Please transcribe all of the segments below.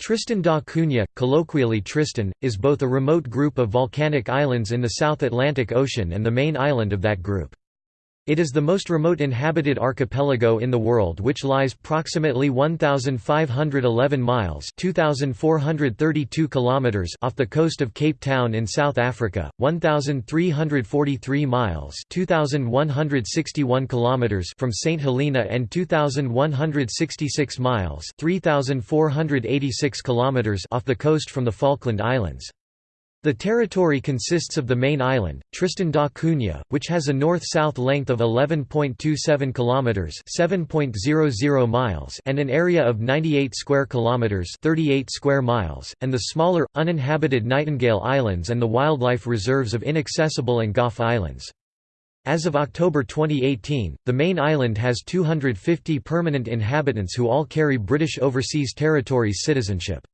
Tristan da Cunha, colloquially Tristan, is both a remote group of volcanic islands in the South Atlantic Ocean and the main island of that group. It is the most remote inhabited archipelago in the world which lies proximately 1511 miles, 2432 kilometers off the coast of Cape Town in South Africa, 1343 miles, 2161 kilometers from St Helena and 2166 miles, 3486 kilometers off the coast from the Falkland Islands. The territory consists of the main island, Tristan da Cunha, which has a north-south length of 11.27 kilometers, 7.00 miles, and an area of 98 square kilometers, 38 square miles, and the smaller uninhabited Nightingale Islands and the wildlife reserves of Inaccessible and Gough Islands. As of October 2018, the main island has 250 permanent inhabitants who all carry British Overseas Territories citizenship.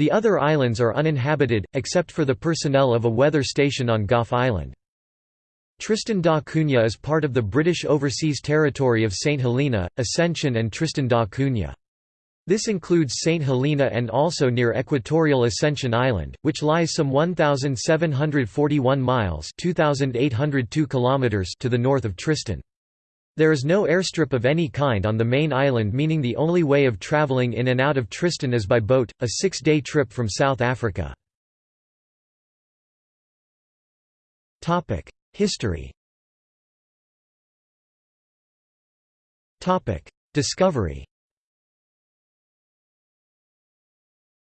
The other islands are uninhabited, except for the personnel of a weather station on Gough Island. Tristan da Cunha is part of the British Overseas Territory of St Helena, Ascension and Tristan da Cunha. This includes St Helena and also near equatorial Ascension Island, which lies some 1,741 miles 2,802 kilometers to the north of Tristan. There is no airstrip of any kind on the main island meaning the only way of travelling in and out of Tristan is by boat, a six-day trip from South Africa. History Discovery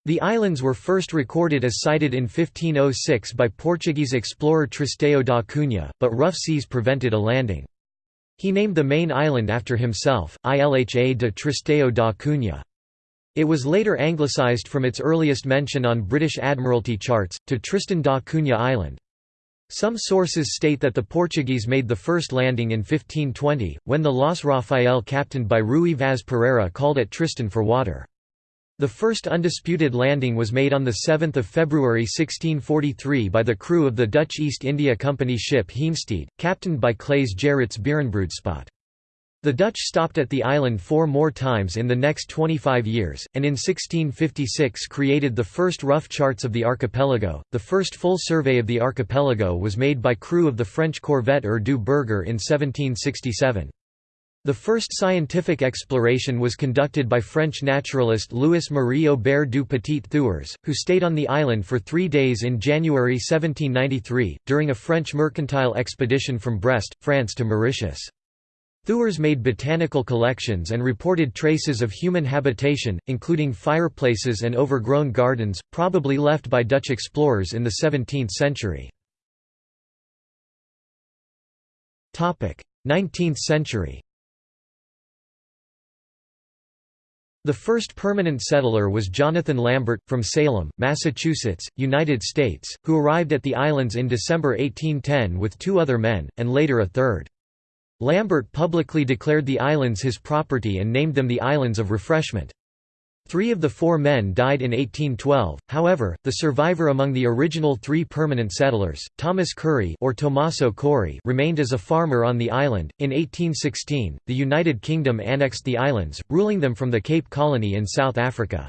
The islands were first recorded as sighted in 1506 by Portuguese explorer Tristão da Cunha, but rough seas prevented a landing. He named the main island after himself, Ilha de Tristão da Cunha. It was later anglicised from its earliest mention on British Admiralty charts, to Tristan da Cunha Island. Some sources state that the Portuguese made the first landing in 1520, when the Los Rafael captained by Rui Vaz Pereira called at Tristan for water. The first undisputed landing was made on 7 February 1643 by the crew of the Dutch East India Company ship Heemstede, captained by Claes Gerrits Berenbroodspot. The Dutch stopped at the island four more times in the next 25 years, and in 1656 created the first rough charts of the archipelago. The first full survey of the archipelago was made by crew of the French corvette Er du Berger in 1767. The first scientific exploration was conducted by French naturalist Louis-Marie Aubert du Petit Thouars, who stayed on the island for three days in January 1793, during a French mercantile expedition from Brest, France to Mauritius. Thouars made botanical collections and reported traces of human habitation, including fireplaces and overgrown gardens, probably left by Dutch explorers in the 17th century. 19th century The first permanent settler was Jonathan Lambert, from Salem, Massachusetts, United States, who arrived at the islands in December 1810 with two other men, and later a third. Lambert publicly declared the islands his property and named them the Islands of Refreshment. Three of the four men died in 1812, however, the survivor among the original three permanent settlers, Thomas Curry or Tommaso Corri remained as a farmer on the island. In 1816, the United Kingdom annexed the islands, ruling them from the Cape Colony in South Africa.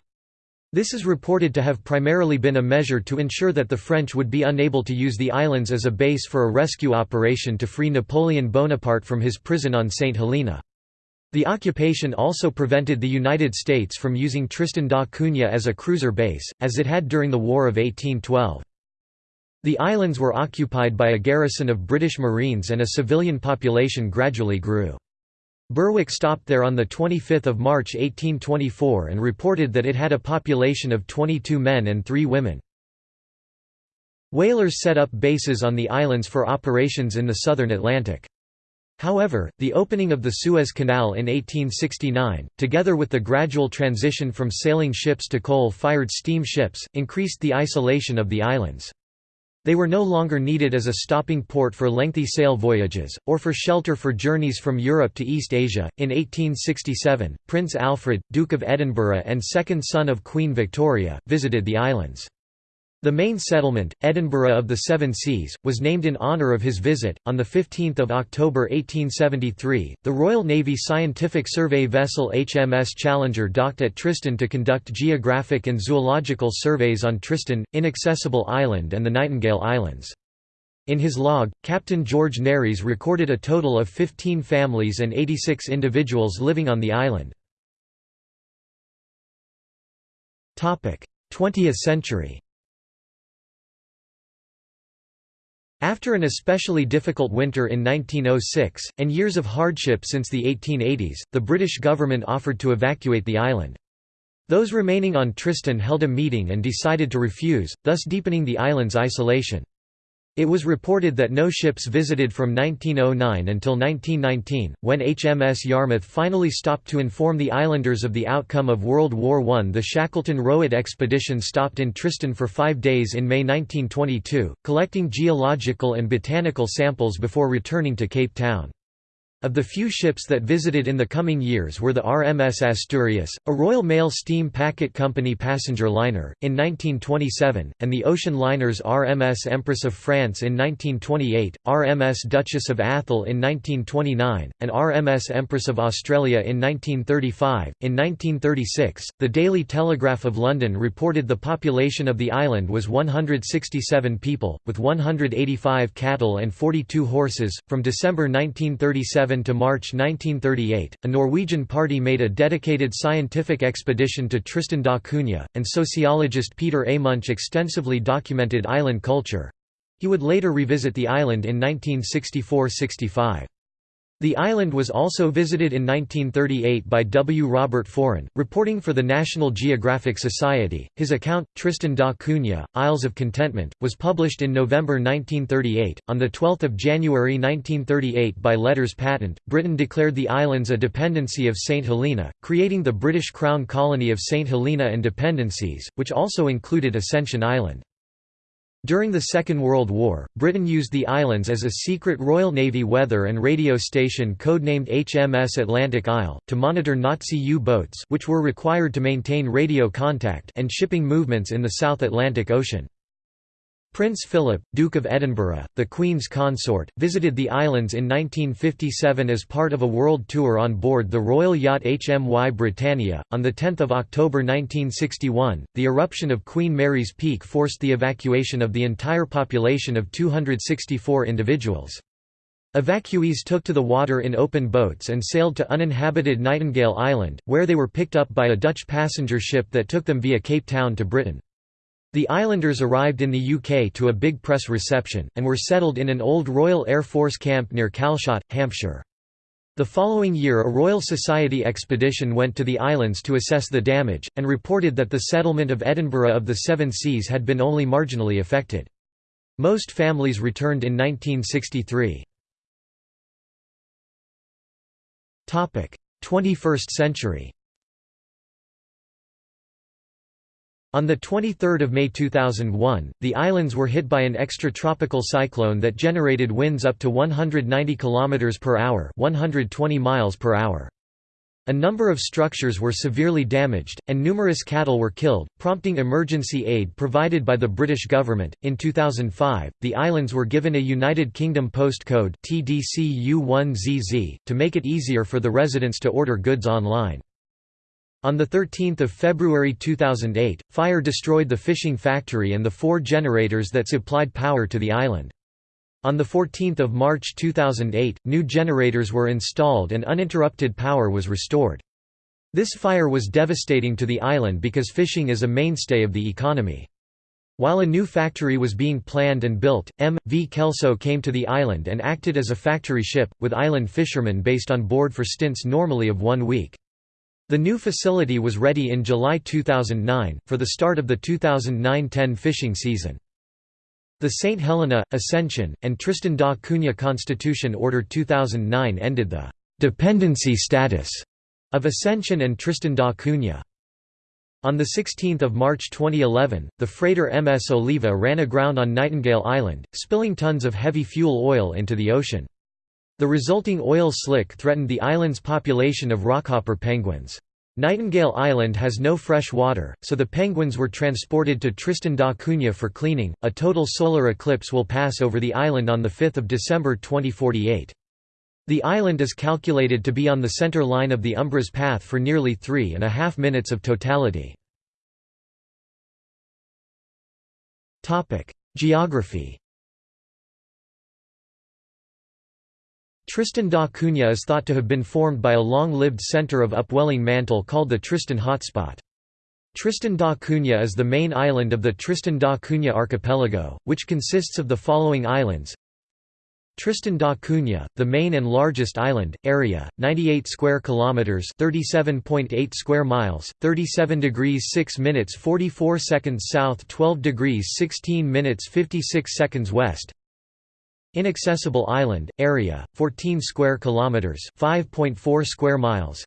This is reported to have primarily been a measure to ensure that the French would be unable to use the islands as a base for a rescue operation to free Napoleon Bonaparte from his prison on St. Helena. The occupation also prevented the United States from using Tristan da Cunha as a cruiser base, as it had during the War of 1812. The islands were occupied by a garrison of British Marines and a civilian population gradually grew. Berwick stopped there on 25 March 1824 and reported that it had a population of 22 men and 3 women. Whalers set up bases on the islands for operations in the southern Atlantic. However, the opening of the Suez Canal in 1869, together with the gradual transition from sailing ships to coal-fired steam ships, increased the isolation of the islands. They were no longer needed as a stopping port for lengthy sail voyages, or for shelter for journeys from Europe to East Asia. In 1867, Prince Alfred, Duke of Edinburgh and second son of Queen Victoria, visited the islands. The main settlement, Edinburgh of the Seven Seas, was named in honour of his visit. On 15 October 1873, the Royal Navy scientific survey vessel HMS Challenger docked at Tristan to conduct geographic and zoological surveys on Tristan, Inaccessible Island and the Nightingale Islands. In his log, Captain George Nares recorded a total of 15 families and 86 individuals living on the island. 20th century After an especially difficult winter in 1906, and years of hardship since the 1880s, the British government offered to evacuate the island. Those remaining on Tristan held a meeting and decided to refuse, thus deepening the island's isolation. It was reported that no ships visited from 1909 until 1919, when HMS Yarmouth finally stopped to inform the islanders of the outcome of World War I. The Shackleton Rowett expedition stopped in Tristan for five days in May 1922, collecting geological and botanical samples before returning to Cape Town. Of the few ships that visited in the coming years were the RMS Asturias, a Royal Mail Steam Packet Company passenger liner, in 1927, and the ocean liners RMS Empress of France in 1928, RMS Duchess of Atholl in 1929, and RMS Empress of Australia in 1935. In 1936, the Daily Telegraph of London reported the population of the island was 167 people, with 185 cattle and 42 horses. From December 1937 to March 1938, a Norwegian party made a dedicated scientific expedition to Tristan da Cunha, and sociologist Peter A. Munch extensively documented island culture. He would later revisit the island in 1964–65. The island was also visited in 1938 by W. Robert Foran, reporting for the National Geographic Society. His account, Tristan da Cunha, Isles of Contentment, was published in November 1938. On 12 January 1938 by letters patent, Britain declared the islands a dependency of St. Helena, creating the British Crown colony of St. Helena and Dependencies, which also included Ascension Island. During the Second World War, Britain used the islands as a secret Royal Navy weather and radio station codenamed HMS Atlantic Isle, to monitor Nazi U-boats which were required to maintain radio contact and shipping movements in the South Atlantic Ocean. Prince Philip, Duke of Edinburgh, the Queen's consort, visited the islands in 1957 as part of a world tour on board the royal yacht HMY Britannia. On 10 October 1961, the eruption of Queen Mary's Peak forced the evacuation of the entire population of 264 individuals. Evacuees took to the water in open boats and sailed to uninhabited Nightingale Island, where they were picked up by a Dutch passenger ship that took them via Cape Town to Britain. The islanders arrived in the UK to a big press reception, and were settled in an old Royal Air Force camp near Calshot, Hampshire. The following year a Royal Society expedition went to the islands to assess the damage, and reported that the settlement of Edinburgh of the Seven Seas had been only marginally affected. Most families returned in 1963. 21st century On 23 May 2001, the islands were hit by an extratropical cyclone that generated winds up to 190 km per hour, 120 miles per hour. A number of structures were severely damaged, and numerous cattle were killed, prompting emergency aid provided by the British government. In 2005, the islands were given a United Kingdom postcode TDCU1ZZ to make it easier for the residents to order goods online. On 13 February 2008, fire destroyed the fishing factory and the four generators that supplied power to the island. On 14 March 2008, new generators were installed and uninterrupted power was restored. This fire was devastating to the island because fishing is a mainstay of the economy. While a new factory was being planned and built, M. V. Kelso came to the island and acted as a factory ship, with island fishermen based on board for stints normally of one week. The new facility was ready in July 2009, for the start of the 2009–10 fishing season. The St. Helena, Ascension, and Tristan da Cunha Constitution Order 2009 ended the «dependency status» of Ascension and Tristan da Cunha. On 16 March 2011, the freighter MS Oliva ran aground on Nightingale Island, spilling tons of heavy fuel oil into the ocean. The resulting oil slick threatened the island's population of rockhopper penguins. Nightingale Island has no fresh water, so the penguins were transported to Tristan da Cunha for cleaning. A total solar eclipse will pass over the island on 5 December 2048. The island is calculated to be on the center line of the Umbra's path for nearly three and a half minutes of totality. Geography Tristan da Cunha is thought to have been formed by a long-lived centre of upwelling mantle called the Tristan hotspot. Tristan da Cunha is the main island of the Tristan da Cunha archipelago, which consists of the following islands Tristan da Cunha, the main and largest island, area 98 square kilometers, 37.8 square miles, 37 degrees 6 minutes 44 seconds south, 12 degrees 16 minutes 56 seconds west. Inaccessible Island, area 14 square kilometers, 5.4 square miles.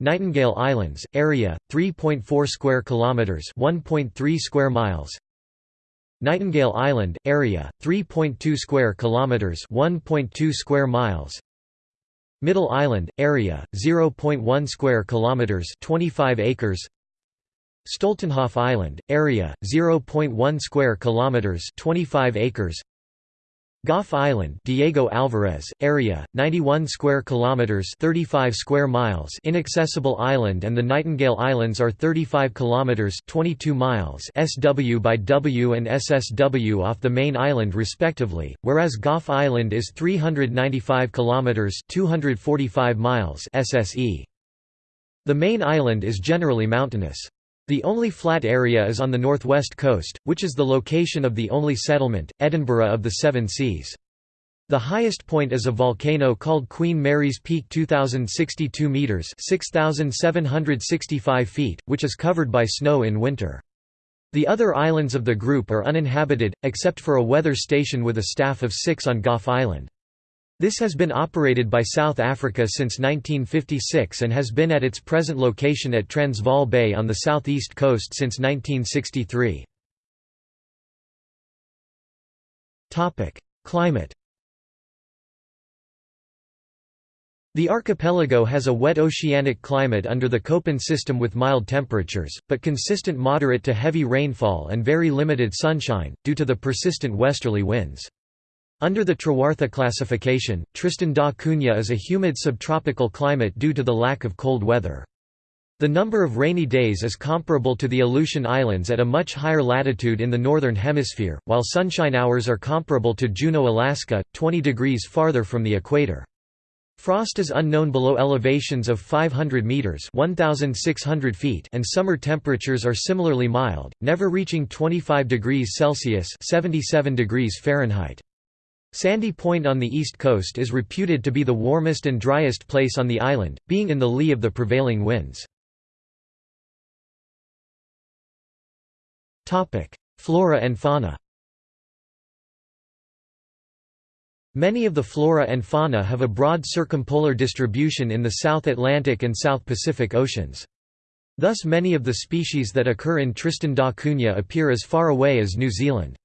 Nightingale Islands, area 3.4 square kilometers, 1.3 square miles. Nightingale Island, area 3.2 square kilometers, 1.2 square miles. Middle Island, area 0.1 square kilometers, 25 acres. Stoltenhof Island, area 0.1 square kilometers, 25 acres. Gough Island, Diego Alvarez, area 91 square kilometers, 35 square miles. Inaccessible Island and the Nightingale Islands are 35 kilometers, 22 miles SW by W and SSW off the main island respectively, whereas Gough Island is 395 kilometers, 245 miles SSE. The main island is generally mountainous. The only flat area is on the northwest coast, which is the location of the only settlement, Edinburgh of the Seven Seas. The highest point is a volcano called Queen Mary's Peak 2062 metres 6,765 feet, which is covered by snow in winter. The other islands of the group are uninhabited, except for a weather station with a staff of six on Gough Island. This has been operated by South Africa since 1956 and has been at its present location at Transvaal Bay on the southeast coast since 1963. Climate The archipelago has a wet oceanic climate under the Köppen system with mild temperatures, but consistent moderate to heavy rainfall and very limited sunshine, due to the persistent westerly winds. Under the Trewartha classification, Tristan da Cunha is a humid subtropical climate due to the lack of cold weather. The number of rainy days is comparable to the Aleutian Islands at a much higher latitude in the northern hemisphere, while sunshine hours are comparable to Juneau, Alaska, 20 degrees farther from the equator. Frost is unknown below elevations of 500 meters (1600 feet) and summer temperatures are similarly mild, never reaching 25 degrees Celsius (77 degrees Fahrenheit). Sandy Point on the east coast is reputed to be the warmest and driest place on the island, being in the lee of the prevailing winds. Flora and fauna Many of the flora and fauna have a broad circumpolar distribution in the South Atlantic and South Pacific Oceans. Thus many of the species that occur in Tristan da Cunha appear as far away as New Zealand.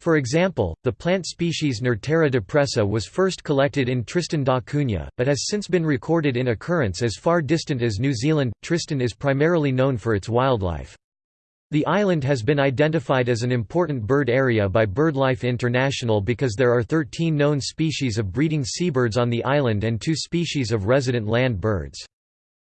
For example, the plant species Nertera depressa was first collected in Tristan da Cunha, but has since been recorded in occurrence as far distant as New Zealand. Tristan is primarily known for its wildlife. The island has been identified as an important bird area by BirdLife International because there are 13 known species of breeding seabirds on the island and two species of resident land birds.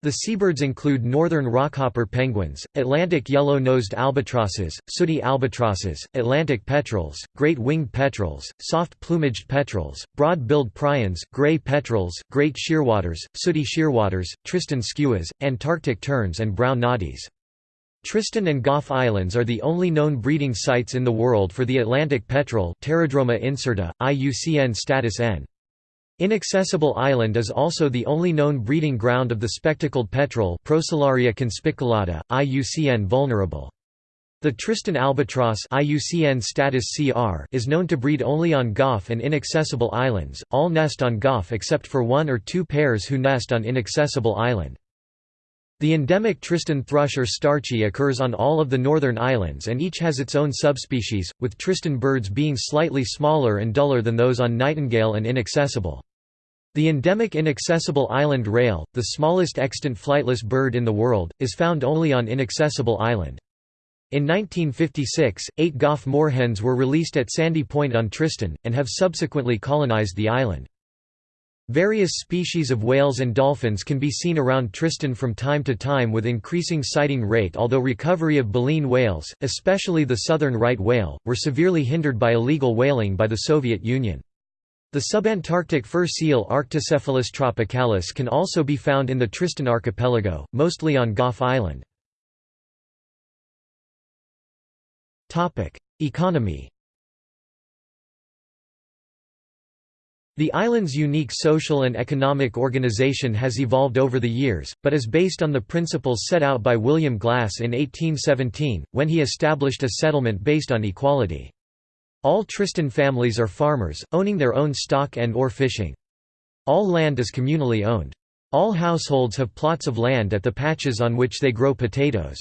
The seabirds include northern rockhopper penguins, Atlantic yellow-nosed albatrosses, sooty albatrosses, Atlantic petrels, great winged petrels, soft-plumaged petrels, broad-billed prions, gray petrels, great shearwaters, sooty shearwaters, Tristan skuas, Antarctic terns and brown noddies. Tristan and Gough Islands are the only known breeding sites in the world for the Atlantic petrel Pterodroma incerta, IUCN status N. Inaccessible Island is also the only known breeding ground of the spectacled petrel Procellaria conspicillata, IUCN vulnerable. The Tristan albatross IUCN status CR is known to breed only on Gough and Inaccessible Islands, all nest on Gough except for one or two pairs who nest on Inaccessible Island. The endemic Tristan thrush or starchy occurs on all of the northern islands and each has its own subspecies, with Tristan birds being slightly smaller and duller than those on Nightingale and Inaccessible. The endemic inaccessible island rail, the smallest extant flightless bird in the world, is found only on Inaccessible Island. In 1956, eight Gough moorhens were released at Sandy Point on Tristan, and have subsequently colonized the island. Various species of whales and dolphins can be seen around Tristan from time to time with increasing sighting rate although recovery of baleen whales, especially the southern right whale, were severely hindered by illegal whaling by the Soviet Union. The subantarctic fur seal Arctocephalus tropicalis can also be found in the Tristan archipelago, mostly on Gough Island. Economy The island's unique social and economic organization has evolved over the years, but is based on the principles set out by William Glass in 1817, when he established a settlement based on equality. All Tristan families are farmers, owning their own stock and or fishing. All land is communally owned. All households have plots of land at the patches on which they grow potatoes.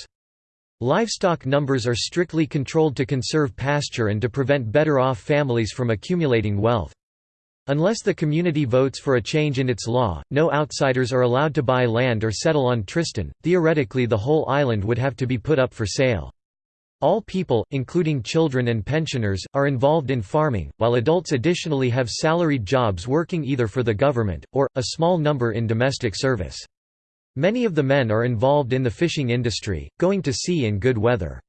Livestock numbers are strictly controlled to conserve pasture and to prevent better-off families from accumulating wealth. Unless the community votes for a change in its law, no outsiders are allowed to buy land or settle on Tristan. Theoretically, the whole island would have to be put up for sale. All people, including children and pensioners, are involved in farming, while adults additionally have salaried jobs working either for the government, or, a small number in domestic service. Many of the men are involved in the fishing industry, going to sea in good weather.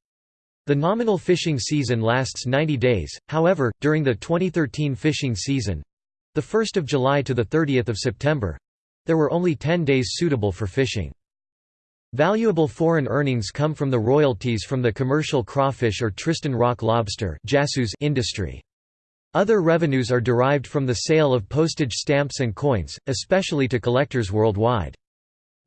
The nominal fishing season lasts 90 days, however, during the 2013 fishing season, the 1st of July to the 30th of September there were only 10 days suitable for fishing. Valuable foreign earnings come from the royalties from the commercial crawfish or Tristan rock lobster industry. Other revenues are derived from the sale of postage stamps and coins, especially to collectors worldwide.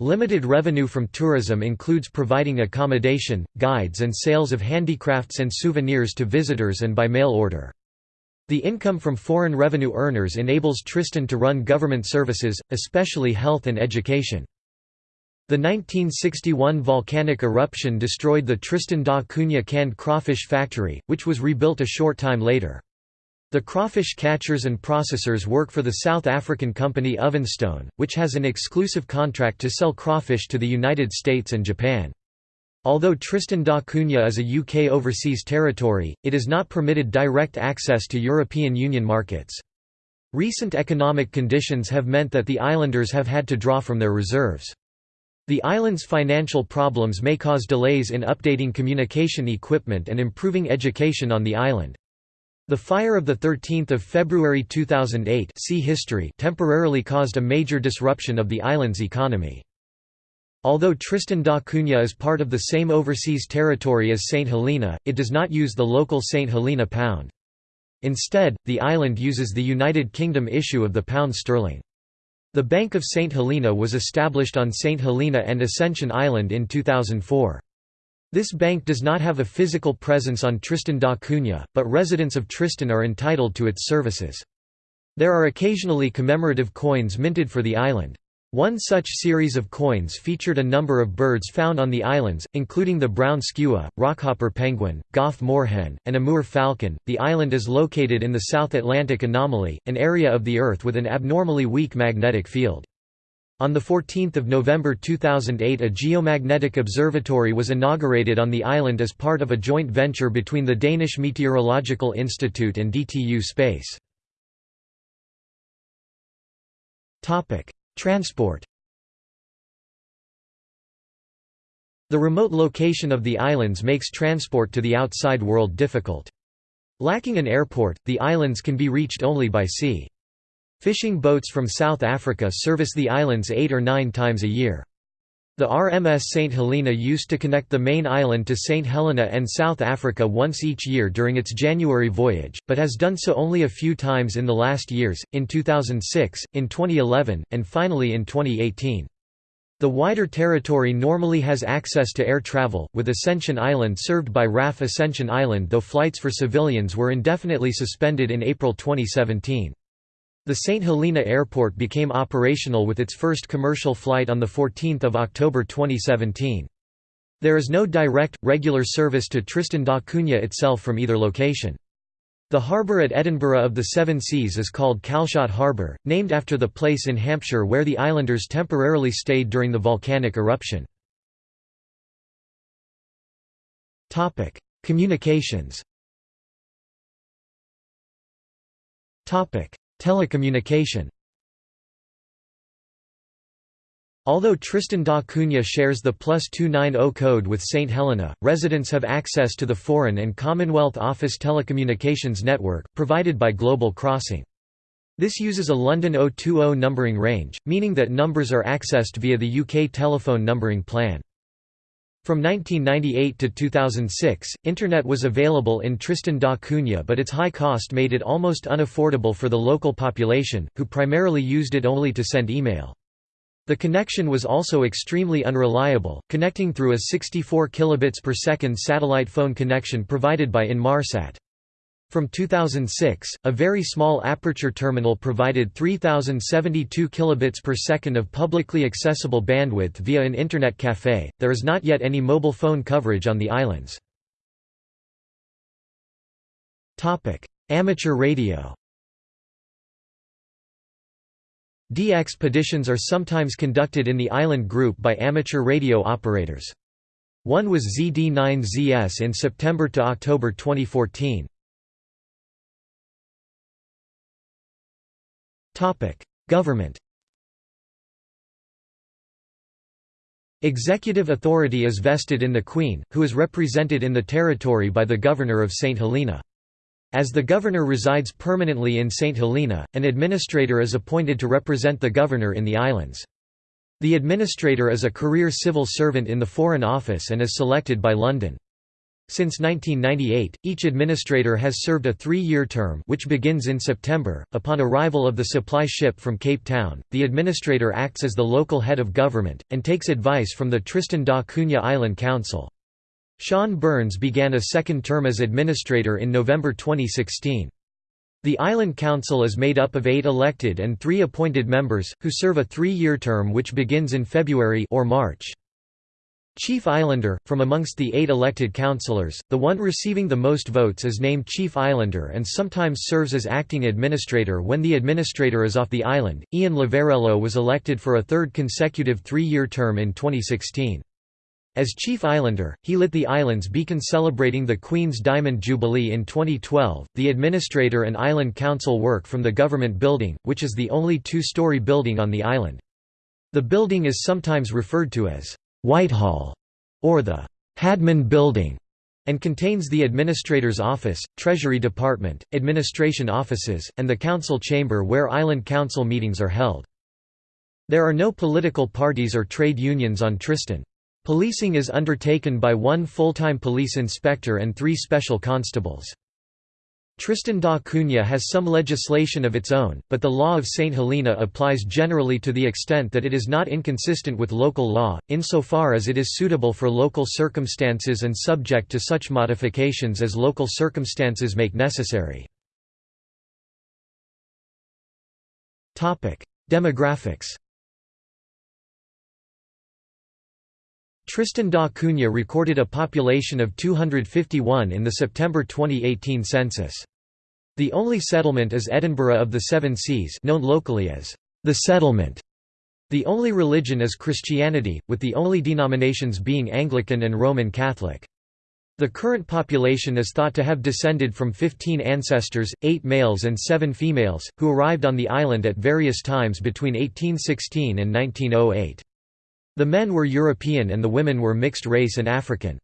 Limited revenue from tourism includes providing accommodation, guides and sales of handicrafts and souvenirs to visitors and by mail order. The income from foreign revenue earners enables Tristan to run government services, especially health and education. The 1961 volcanic eruption destroyed the Tristan da Cunha canned crawfish factory, which was rebuilt a short time later. The crawfish catchers and processors work for the South African company Ovenstone, which has an exclusive contract to sell crawfish to the United States and Japan. Although Tristan da Cunha is a UK overseas territory, it is not permitted direct access to European Union markets. Recent economic conditions have meant that the islanders have had to draw from their reserves. The island's financial problems may cause delays in updating communication equipment and improving education on the island. The fire of 13 February 2008 see history temporarily caused a major disruption of the island's economy. Although Tristan da Cunha is part of the same overseas territory as St. Helena, it does not use the local St. Helena pound. Instead, the island uses the United Kingdom issue of the pound sterling. The Bank of St. Helena was established on St. Helena and Ascension Island in 2004. This bank does not have a physical presence on Tristan da Cunha, but residents of Tristan are entitled to its services. There are occasionally commemorative coins minted for the island. One such series of coins featured a number of birds found on the islands, including the brown skua, rockhopper penguin, Gough moorhen, and Amur falcon. The island is located in the South Atlantic anomaly, an area of the Earth with an abnormally weak magnetic field. On 14 November 2008 a geomagnetic observatory was inaugurated on the island as part of a joint venture between the Danish Meteorological Institute and DTU Space. Transport The remote location of the islands makes transport to the outside world difficult. Lacking an airport, the islands can be reached only by sea. Fishing boats from South Africa service the islands eight or nine times a year. The RMS St. Helena used to connect the main island to St. Helena and South Africa once each year during its January voyage, but has done so only a few times in the last years, in 2006, in 2011, and finally in 2018. The wider territory normally has access to air travel, with Ascension Island served by RAF Ascension Island though flights for civilians were indefinitely suspended in April 2017. The St. Helena Airport became operational with its first commercial flight on 14 October 2017. There is no direct, regular service to Tristan da Cunha itself from either location. The harbour at Edinburgh of the Seven Seas is called Calshot Harbour, named after the place in Hampshire where the islanders temporarily stayed during the volcanic eruption. Communications Telecommunication Although Tristan da Cunha shares the plus 290 code with St Helena, residents have access to the Foreign and Commonwealth Office telecommunications network, provided by Global Crossing. This uses a London 020 numbering range, meaning that numbers are accessed via the UK telephone numbering plan. From 1998 to 2006, Internet was available in Tristan da Cunha but its high cost made it almost unaffordable for the local population, who primarily used it only to send email. The connection was also extremely unreliable, connecting through a 64 kilobits per second satellite phone connection provided by Inmarsat. From 2006, a very small aperture terminal provided 3072 kilobits per second of publicly accessible bandwidth via an internet cafe. There is not yet any mobile phone coverage on the islands. Topic: Amateur radio. D expeditions are sometimes conducted in the island group by amateur radio operators. One was ZD9ZS in September to October 2014. Government Executive authority is vested in the Queen, who is represented in the territory by the Governor of St Helena. As the governor resides permanently in St Helena, an administrator is appointed to represent the governor in the islands. The administrator is a career civil servant in the Foreign Office and is selected by London. Since 1998, each administrator has served a three-year term which begins in September. Upon arrival of the supply ship from Cape Town, the administrator acts as the local head of government, and takes advice from the Tristan da Cunha Island Council. Sean Burns began a second term as administrator in November 2016. The Island Council is made up of eight elected and three appointed members, who serve a three-year term which begins in February or March. Chief Islander, from amongst the eight elected councillors, the one receiving the most votes is named Chief Islander and sometimes serves as acting administrator when the administrator is off the island. Ian Lavarello was elected for a third consecutive three-year term in 2016. As Chief Islander, he lit the island's beacon celebrating the Queen's Diamond Jubilee in 2012. The administrator and island council work from the government building, which is the only two-story building on the island. The building is sometimes referred to as Whitehall or the Hadman Building and contains the administrator's office, treasury department, administration offices, and the council chamber where island council meetings are held. There are no political parties or trade unions on Tristan. Policing is undertaken by one full-time police inspector and three special constables. Tristan da Cunha has some legislation of its own, but the law of St. Helena applies generally to the extent that it is not inconsistent with local law, insofar as it is suitable for local circumstances and subject to such modifications as local circumstances make necessary. Demographics Tristan da Cunha recorded a population of 251 in the September 2018 census. The only settlement is Edinburgh of the Seven Seas known locally as the settlement. The only religion is Christianity, with the only denominations being Anglican and Roman Catholic. The current population is thought to have descended from 15 ancestors, 8 males and 7 females, who arrived on the island at various times between 1816 and 1908. The men were European and the women were mixed race and African.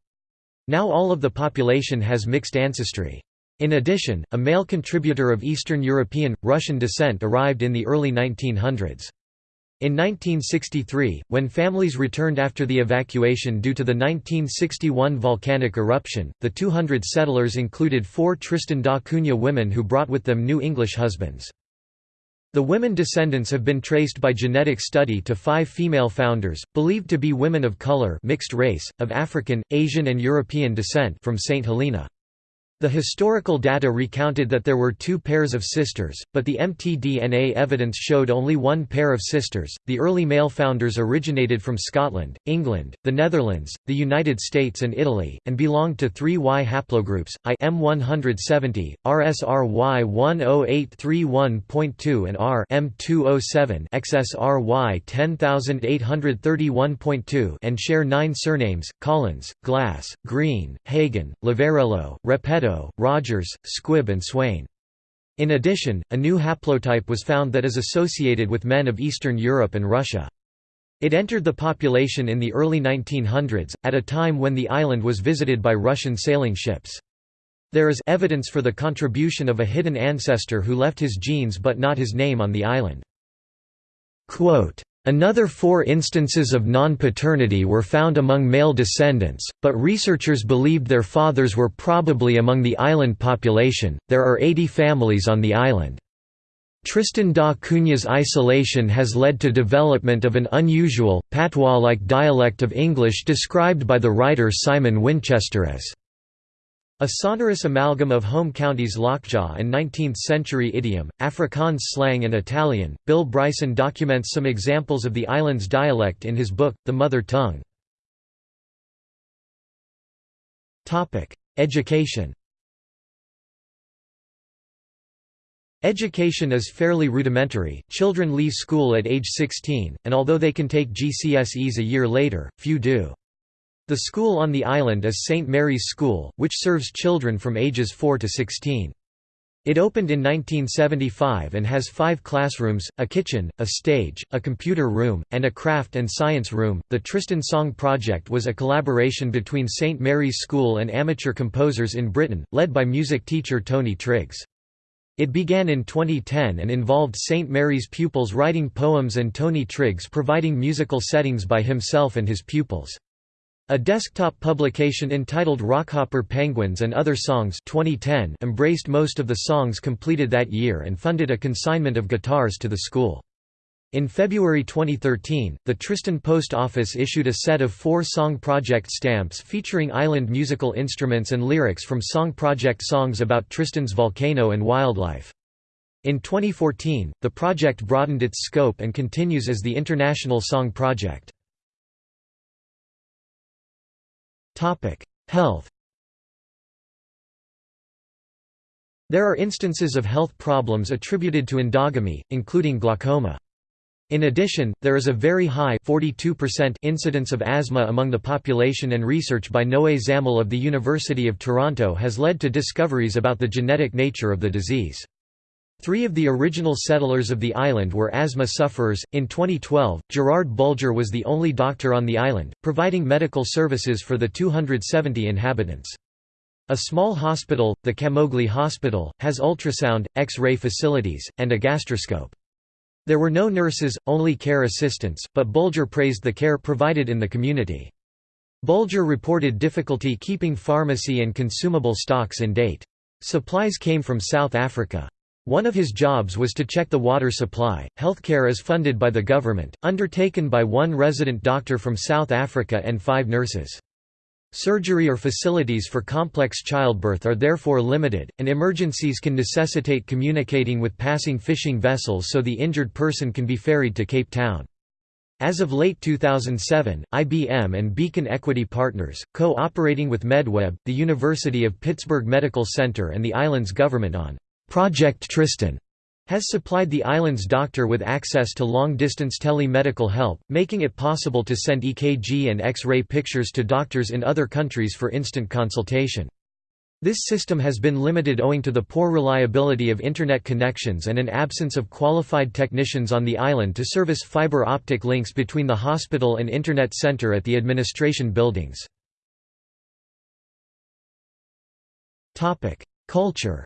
Now all of the population has mixed ancestry. In addition, a male contributor of Eastern European, Russian descent arrived in the early 1900s. In 1963, when families returned after the evacuation due to the 1961 volcanic eruption, the 200 settlers included four Tristan da Cunha women who brought with them new English husbands. The women descendants have been traced by genetic study to five female founders, believed to be women of color mixed race, of African, Asian and European descent from St. Helena. The historical data recounted that there were two pairs of sisters, but the mtDNA evidence showed only one pair of sisters. The early male founders originated from Scotland, England, the Netherlands, the United States, and Italy, and belonged to three Y haplogroups I M170, RSRY 10831.2, and R M207 XSRY 10831.2, and share nine surnames: Collins, Glass, Green, Hagen, Lavarello, Repetto. Rogers, Squibb and Swain. In addition, a new haplotype was found that is associated with men of Eastern Europe and Russia. It entered the population in the early 1900s, at a time when the island was visited by Russian sailing ships. There is evidence for the contribution of a hidden ancestor who left his genes but not his name on the island. Quote, Another four instances of non-paternity were found among male descendants, but researchers believed their fathers were probably among the island population. There are 80 families on the island. Tristan da Cunha's isolation has led to development of an unusual, patois-like dialect of English described by the writer Simon Winchester as a sonorous amalgam of home counties Lockjaw and 19th-century idiom, Afrikaans slang and Italian. Bill Bryson documents some examples of the island's dialect in his book, The Mother Tongue. Education Education is fairly rudimentary, children leave school at age 16, and although they can take GCSEs a year later, few do. The school on the island is St. Mary's School, which serves children from ages 4 to 16. It opened in 1975 and has five classrooms, a kitchen, a stage, a computer room, and a craft and science room. The Tristan Song Project was a collaboration between St. Mary's School and amateur composers in Britain, led by music teacher Tony Triggs. It began in 2010 and involved St. Mary's pupils writing poems and Tony Triggs providing musical settings by himself and his pupils. A desktop publication entitled Rockhopper Penguins and Other Songs 2010 embraced most of the songs completed that year and funded a consignment of guitars to the school. In February 2013, the Tristan Post Office issued a set of four Song Project stamps featuring island musical instruments and lyrics from Song Project songs about Tristan's volcano and wildlife. In 2014, the project broadened its scope and continues as the International Song Project. Health There are instances of health problems attributed to endogamy, including glaucoma. In addition, there is a very high 42% incidence of asthma among the population and research by Noé Zamel of the University of Toronto has led to discoveries about the genetic nature of the disease. Three of the original settlers of the island were asthma sufferers. In 2012, Gerard Bulger was the only doctor on the island, providing medical services for the 270 inhabitants. A small hospital, the Camogli Hospital, has ultrasound, X-ray facilities, and a gastroscope. There were no nurses, only care assistants, but Bulger praised the care provided in the community. Bulger reported difficulty keeping pharmacy and consumable stocks in date. Supplies came from South Africa. One of his jobs was to check the water supply. Healthcare is funded by the government, undertaken by one resident doctor from South Africa and five nurses. Surgery or facilities for complex childbirth are therefore limited, and emergencies can necessitate communicating with passing fishing vessels so the injured person can be ferried to Cape Town. As of late 2007, IBM and Beacon Equity Partners, co-operating with MedWeb, the University of Pittsburgh Medical Center and the island's government on Project Tristan has supplied the island's doctor with access to long-distance tele-medical help, making it possible to send EKG and X-ray pictures to doctors in other countries for instant consultation. This system has been limited owing to the poor reliability of Internet connections and an absence of qualified technicians on the island to service fiber optic links between the hospital and Internet center at the administration buildings. Culture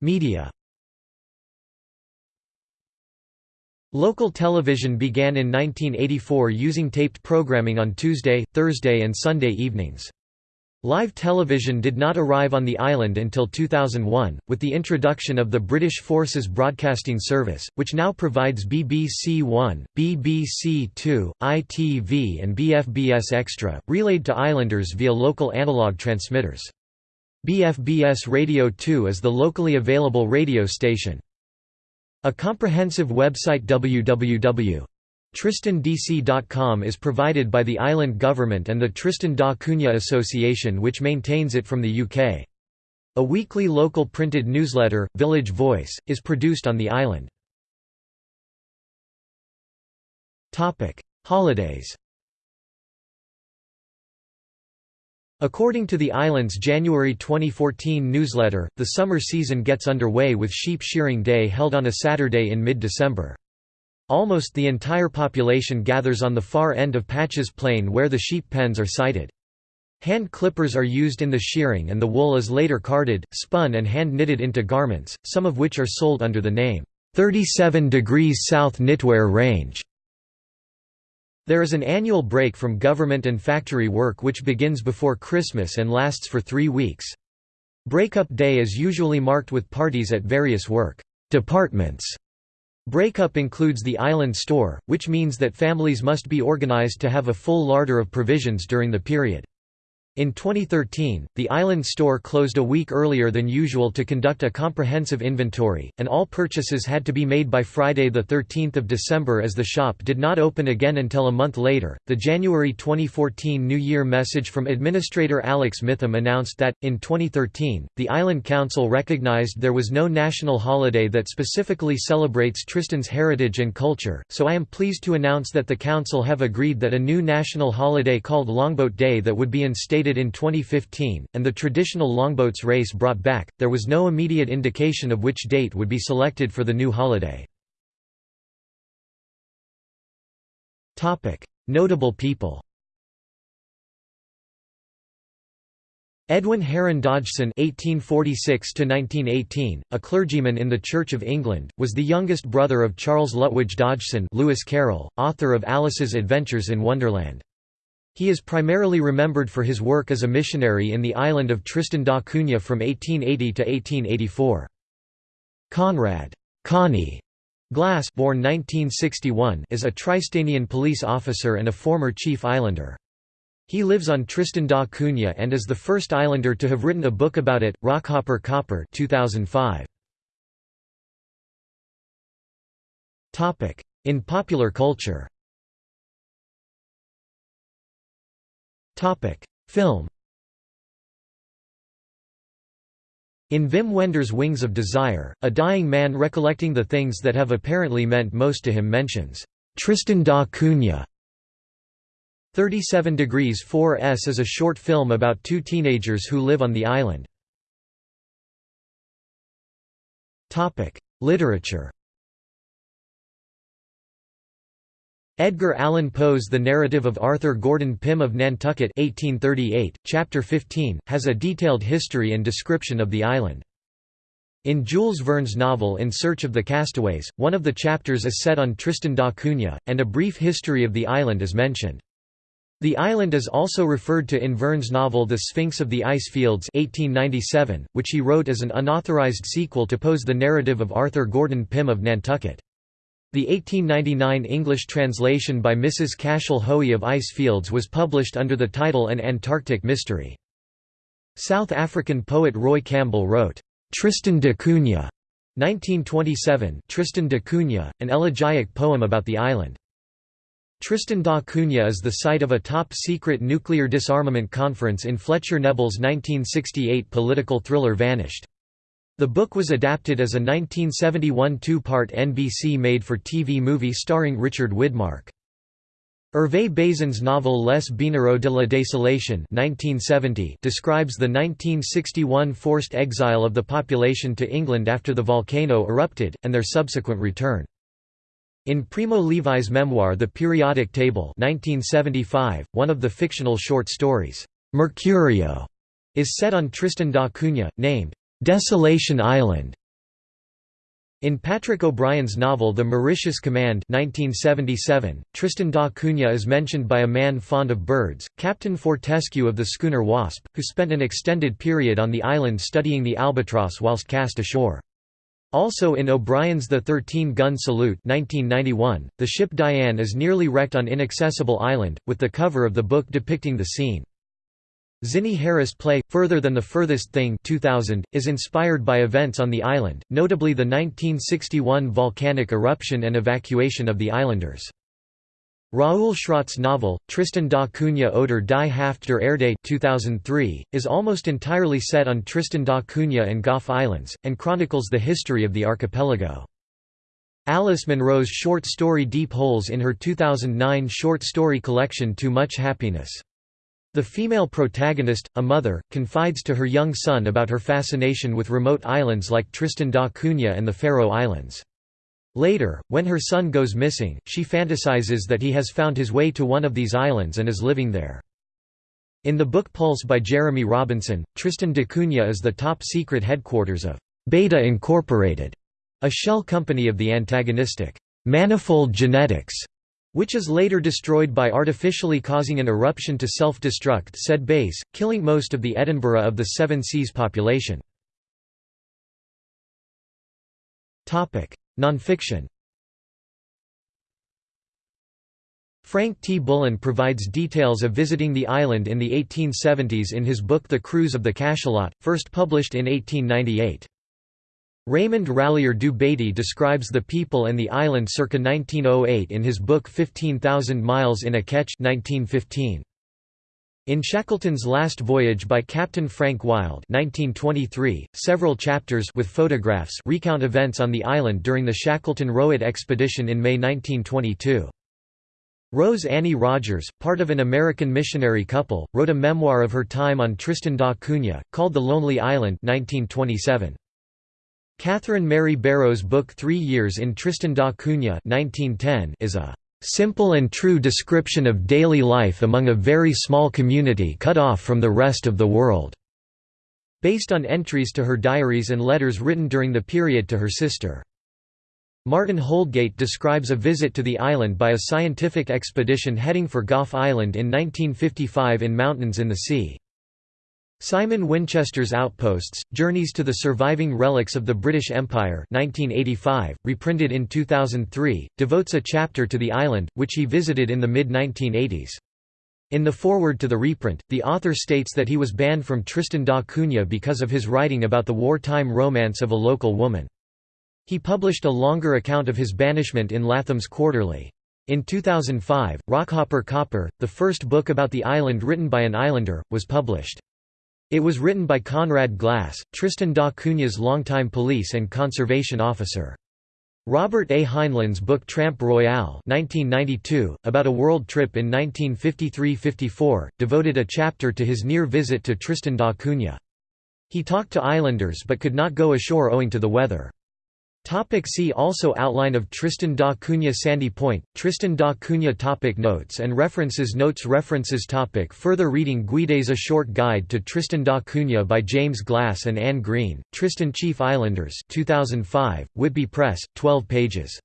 Media Local television began in 1984 using taped programming on Tuesday, Thursday and Sunday evenings. Live television did not arrive on the island until 2001, with the introduction of the British Forces Broadcasting Service, which now provides BBC One, BBC Two, ITV and BFBS Extra, relayed to islanders via local analogue transmitters. BFBS Radio 2 is the locally available radio station. A comprehensive website www. TristanDC.com is provided by the island government and the Tristan da Cunha Association which maintains it from the UK. A weekly local printed newsletter, Village Voice, is produced on the island. Holidays According to the island's January 2014 newsletter, the summer season gets underway with Sheep Shearing Day held on a Saturday in mid-December. Almost the entire population gathers on the far end of Patches Plain where the sheep pens are sited. Hand clippers are used in the shearing and the wool is later carded, spun and hand-knitted into garments, some of which are sold under the name, 37 degrees South Knitwear Range. There is an annual break from government and factory work which begins before Christmas and lasts for three weeks. Breakup Day is usually marked with parties at various work departments Breakup includes the island store, which means that families must be organized to have a full larder of provisions during the period. In 2013, the island store closed a week earlier than usual to conduct a comprehensive inventory, and all purchases had to be made by Friday 13 December as the shop did not open again until a month later. The January 2014 New Year message from Administrator Alex Mitham announced that, in 2013, the Island Council recognized there was no national holiday that specifically celebrates Tristan's heritage and culture, so I am pleased to announce that the Council have agreed that a new national holiday called Longboat Day that would be instated in 2015, and the traditional longboats race brought back, there was no immediate indication of which date would be selected for the new holiday. Notable people Edwin Heron Dodgson (1846–1918), a clergyman in the Church of England, was the youngest brother of Charles Lutwidge Dodgson, Lewis Carroll, author of Alice's Adventures in Wonderland. He is primarily remembered for his work as a missionary in the island of Tristan da Cunha from 1880 to 1884. Conrad Connie Glass born 1961 is a Tristanian police officer and a former chief islander. He lives on Tristan da Cunha and is the first islander to have written a book about it, Rockhopper Copper 2005. In popular culture Film In Wim Wenders' Wings of Desire, a dying man recollecting the things that have apparently meant most to him mentions, "'Tristan da Cunha' 37 Degrees 4S is a short film about two teenagers who live on the island. Literature Edgar Allan Poe's The Narrative of Arthur Gordon Pym of Nantucket 1838, Chapter 15, has a detailed history and description of the island. In Jules Verne's novel In Search of the Castaways, one of the chapters is set on Tristan da Cunha, and a brief history of the island is mentioned. The island is also referred to in Verne's novel The Sphinx of the Ice Fields 1897, which he wrote as an unauthorized sequel to Poe's The Narrative of Arthur Gordon Pym of Nantucket. The 1899 English translation by Mrs. Cashel Hoey of Ice Fields was published under the title An Antarctic Mystery. South African poet Roy Campbell wrote, "'Tristan da Cunha' 1927 Tristan da Cunha, an elegiac poem about the island. Tristan da Cunha is the site of a top-secret nuclear disarmament conference in Fletcher Knebel's 1968 political thriller Vanished. The book was adapted as a 1971 two-part NBC made-for-TV movie starring Richard Widmark. Hervé Bazin's novel Les Bienheureux de la Désolation 1970 describes the 1961 forced exile of the population to England after the volcano erupted, and their subsequent return. In Primo Levi's memoir The Periodic Table 1975, one of the fictional short stories, Mercurio, is set on Tristan da Cunha, named Desolation Island In Patrick O'Brian's novel The Mauritius Command 1977, Tristan da Cunha is mentioned by a man fond of birds, Captain Fortescue of the schooner Wasp, who spent an extended period on the island studying the albatross whilst cast ashore. Also in O'Brian's The Thirteen-Gun Salute 1991, the ship Diane is nearly wrecked on Inaccessible Island, with the cover of the book depicting the scene. Zinnie Harris' play, Further Than the Furthest Thing 2000, is inspired by events on the island, notably the 1961 volcanic eruption and evacuation of the islanders. Raoul Schrott's novel, Tristan da Cunha oder die Haft der Erde 2003, is almost entirely set on Tristan da Cunha and Gough Islands, and chronicles the history of the archipelago. Alice Munro's short story Deep Holes in her 2009 short story collection Too Much Happiness. The female protagonist, a mother, confides to her young son about her fascination with remote islands like Tristan da Cunha and the Faroe Islands. Later, when her son goes missing, she fantasizes that he has found his way to one of these islands and is living there. In the book Pulse by Jeremy Robinson, Tristan da Cunha is the top-secret headquarters of Beta Incorporated, a shell company of the antagonistic Manifold Genetics which is later destroyed by artificially causing an eruption to self-destruct said base, killing most of the Edinburgh of the Seven Seas population. Nonfiction Frank T. Bullen provides details of visiting the island in the 1870s in his book The Cruise of the Cachalot, first published in 1898. Raymond Rallier du Baty describes the people and the island circa 1908 in his book 15,000 Miles in a Ketch 1915. In Shackleton's Last Voyage by Captain Frank Wild 1923, several chapters with photographs recount events on the island during the Shackleton-Rowett expedition in May 1922. Rose Annie Rogers, part of an American missionary couple, wrote a memoir of her time on Tristan da Cunha, called The Lonely Island 1927. Catherine Mary Barrow's book Three Years in Tristan da Cunha 1910 is a "...simple and true description of daily life among a very small community cut off from the rest of the world." based on entries to her diaries and letters written during the period to her sister. Martin Holdgate describes a visit to the island by a scientific expedition heading for Gough Island in 1955 in mountains in the sea. Simon Winchester's Outposts, Journeys to the Surviving Relics of the British Empire 1985, reprinted in 2003, devotes a chapter to the island, which he visited in the mid-1980s. In the foreword to the reprint, the author states that he was banned from Tristan da Cunha because of his writing about the wartime romance of a local woman. He published a longer account of his banishment in Lapham's Quarterly. In 2005, Rockhopper Copper, the first book about the island written by an islander, was published. It was written by Conrad Glass, Tristan da Cunha's longtime police and conservation officer. Robert A. Heinlein's book Tramp Royale 1992, about a world trip in 1953–54, devoted a chapter to his near visit to Tristan da Cunha. He talked to islanders but could not go ashore owing to the weather. Topic see also Outline of Tristan da Cunha Sandy Point, Tristan da Cunha topic Notes and references Notes References topic Further reading Guides A Short Guide to Tristan da Cunha by James Glass and Anne Green, Tristan Chief Islanders 2005, Whitby Press, 12 pages.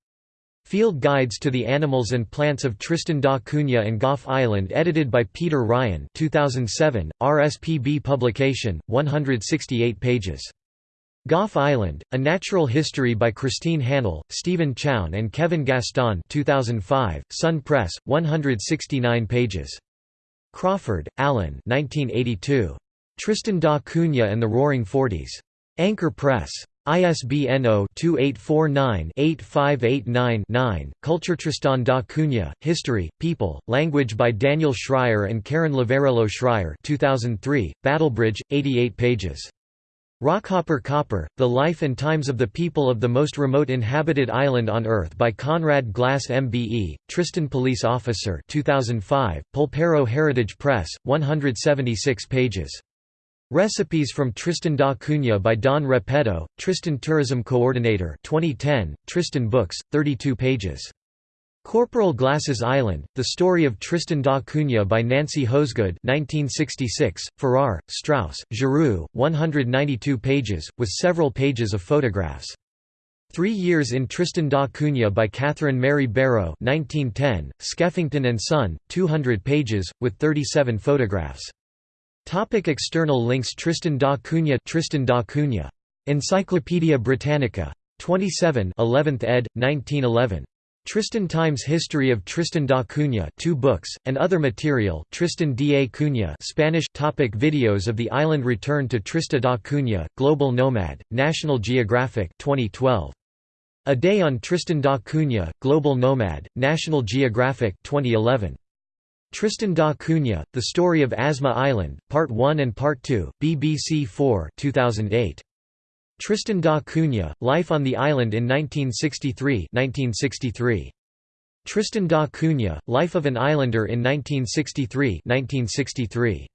Field Guides to the Animals and Plants of Tristan da Cunha and Gough Island edited by Peter Ryan 2007, RSPB publication, 168 pages. Gough Island, A Natural History by Christine Hänel, Stephen Chown and Kevin Gaston 2005, Sun Press, 169 pages. Crawford, Alan 1982. Tristan da Cunha and the Roaring Forties. Anchor Press. ISBN 0-2849-8589-9. Culture Tristan da Cunha, History, People, Language by Daniel Schreier and Karen Lavarello Schreier 2003, Battlebridge, 88 pages. Rockhopper Copper, The Life and Times of the People of the Most Remote Inhabited Island on Earth by Conrad Glass MBE, Tristan Police Officer 2005, Polperro Heritage Press, 176 pages. Recipes from Tristan da Cunha by Dawn Repetto, Tristan Tourism Coordinator 2010, Tristan Books, 32 pages. Corporal Glass's Island, The Story of Tristan da Cunha by Nancy Hosegood 1966, Farrar, Straus, Giroux, 192 pages, with several pages of photographs. Three Years in Tristan da Cunha by Catherine Mary Barrow 1910, Skeffington and Son, 200 pages, with 37 photographs. Topic external links Tristan da Cunha Tristan da Cunha. Encyclopædia Britannica. 27 11th ed., 1911. Tristan Times History of Tristan da Cunha 2 books, and other material Tristan da Cunha Spanish topic Videos of the island Return to Trista da Cunha, Global Nomad, National Geographic 2012. A Day on Tristan da Cunha, Global Nomad, National Geographic 2011. Tristan da Cunha, The Story of Asma Island, Part 1 and Part 2, BBC 4 2008. Tristan da Cunha, Life on the Island in 1963 1963. Tristan da Cunha, Life of an Islander in 1963 1963.